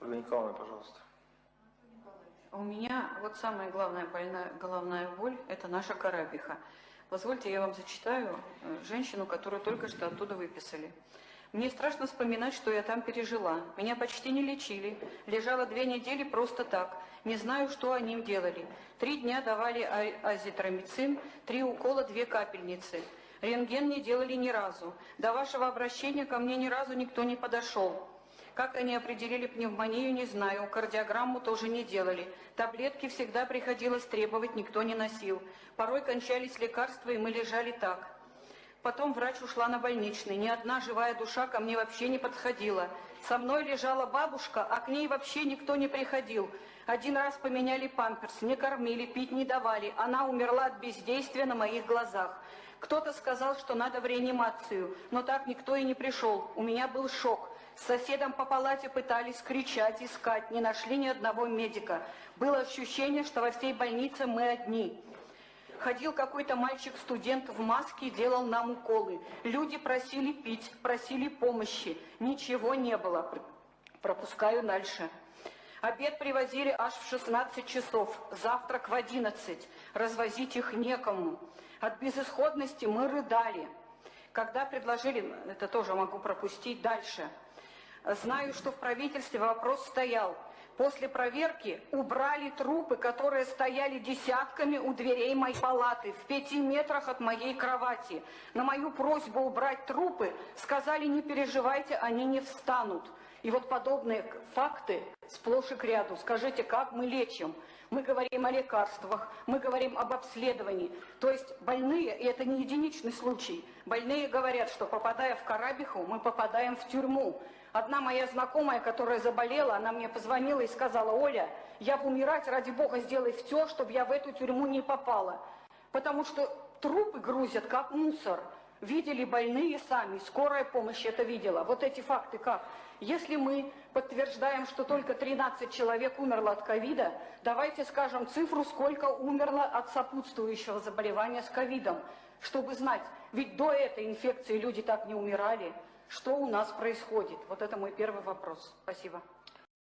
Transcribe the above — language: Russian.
Ольга Николаевна, пожалуйста. У меня вот самая главная больная, головная боль – это наша карабиха. Позвольте, я вам зачитаю э, женщину, которую только что оттуда выписали. Мне страшно вспоминать, что я там пережила. Меня почти не лечили. Лежала две недели просто так. Не знаю, что они делали. Три дня давали а- азитромицин, три укола, две капельницы. Рентген не делали ни разу. До вашего обращения ко мне ни разу никто не подошел. Как они определили пневмонию, не знаю. Кардиограмму тоже не делали. Таблетки всегда приходилось требовать, никто не носил. Порой кончались лекарства, и мы лежали так. Потом врач ушла на больничный. Ни одна живая душа ко мне вообще не подходила. Со мной лежала бабушка, а к ней вообще никто не приходил. Один раз поменяли памперс, не кормили, пить не давали. Она умерла от бездействия на моих глазах. Кто-то сказал, что надо в реанимацию, но так никто и не пришел. У меня был шок. С соседом по палате пытались кричать, искать, не нашли ни одного медика. Было ощущение, что во всей больнице мы одни. Ходил какой-то мальчик-студент в маске и делал нам уколы. Люди просили пить, просили помощи. Ничего не было. Пропускаю дальше. Обед привозили аж в 16 часов, завтрак в 11. Развозить их некому. От безысходности мы рыдали. Когда предложили, это тоже могу пропустить дальше, знаю, что в правительстве вопрос стоял. После проверки убрали трупы, которые стояли десятками у дверей моей палаты, в пяти метрах от моей кровати. На мою просьбу убрать трупы сказали, не переживайте, они не встанут. И вот подобные факты сплошь и к ряду. Скажите, как мы лечим? Мы говорим о лекарствах, мы говорим об обследовании. То есть больные, и это не единичный случай, больные говорят, что попадая в Карабиху, мы попадаем в тюрьму. Одна моя знакомая, которая заболела, она мне позвонила и сказала, Оля, я бы умирать, ради бога, сделай все, чтобы я в эту тюрьму не попала. Потому что трупы грузят, как мусор. Видели больные сами, скорая помощь это видела. Вот эти факты как? Если мы подтверждаем, что только 13 человек умерло от ковида, давайте скажем цифру, сколько умерло от сопутствующего заболевания с ковидом, чтобы знать, ведь до этой инфекции люди так не умирали. Что у нас происходит? Вот это мой первый вопрос. Спасибо.